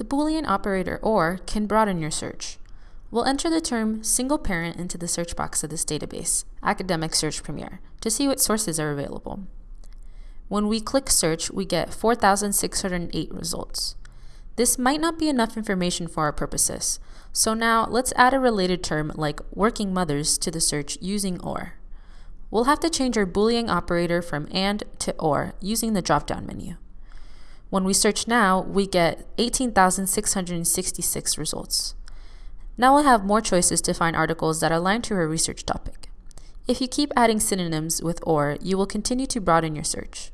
The Boolean operator OR can broaden your search. We'll enter the term single parent into the search box of this database, Academic Search Premier, to see what sources are available. When we click search, we get 4,608 results. This might not be enough information for our purposes, so now let's add a related term like working mothers to the search using OR. We'll have to change our Boolean operator from AND to OR using the drop-down menu. When we search now, we get 18,666 results. Now we'll have more choices to find articles that align to our research topic. If you keep adding synonyms with OR, you will continue to broaden your search.